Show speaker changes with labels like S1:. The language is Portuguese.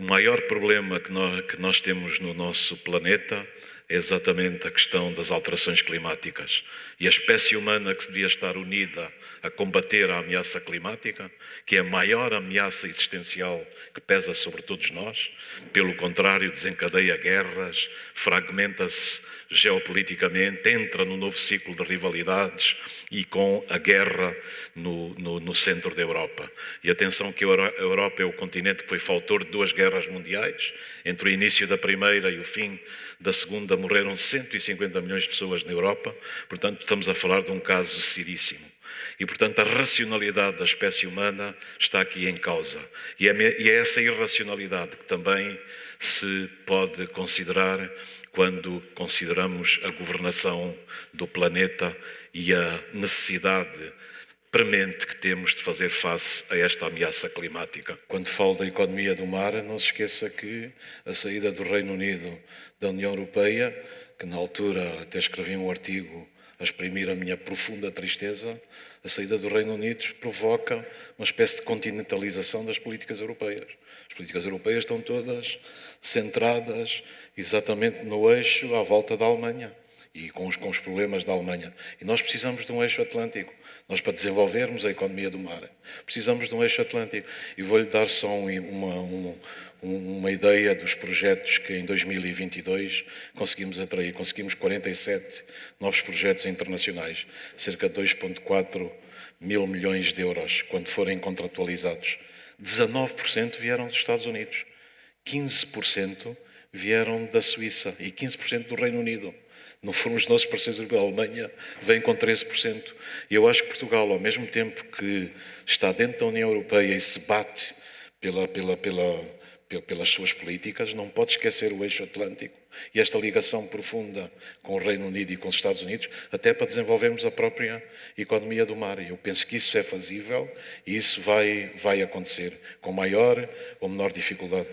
S1: O maior problema que nós, que nós temos no nosso planeta é exatamente a questão das alterações climáticas. E a espécie humana que se devia estar unida a combater a ameaça climática, que é a maior ameaça existencial que pesa sobre todos nós, pelo contrário, desencadeia guerras, fragmenta-se geopoliticamente, entra no novo ciclo de rivalidades e com a guerra no, no, no centro da Europa. E atenção que a Europa é o continente que foi faltor de duas guerras mundiais, entre o início da primeira e o fim da segunda morreram 150 milhões de pessoas na Europa, portanto estamos a falar de um caso seríssimo. E, portanto, a racionalidade da espécie humana está aqui em causa. E é, é essa irracionalidade que também se pode considerar quando consideramos a governação do planeta e a necessidade premente que temos de fazer face a esta ameaça climática. Quando falo da economia do mar, não se esqueça que a saída do Reino Unido da União Europeia, que na altura até escrevi um artigo a exprimir a minha profunda tristeza, a saída do Reino Unido provoca uma espécie de continentalização das políticas europeias. As políticas europeias estão todas centradas exatamente no eixo à volta da Alemanha e com os, com os problemas da Alemanha. E nós precisamos de um eixo atlântico. Nós, para desenvolvermos a economia do mar, precisamos de um eixo atlântico. E vou-lhe dar só uma, uma, ideia dos projetos que em 2022 conseguimos atrair. Conseguimos 47 novos projetos internacionais, cerca de 2,4 mil milhões de euros, quando forem contratualizados. 19% vieram dos Estados Unidos, 15% vieram da Suíça e 15% do Reino Unido. Não foram os nossos parceiros europeus. A Alemanha vem com 13%. E eu acho que Portugal, ao mesmo tempo que está dentro da União Europeia e se bate pela, pela, pela, pelas suas políticas, não pode esquecer o eixo atlântico e esta ligação profunda com o Reino Unido e com os Estados Unidos, até para desenvolvermos a própria economia do mar. Eu penso que isso é fazível e isso vai, vai acontecer com maior ou menor dificuldade.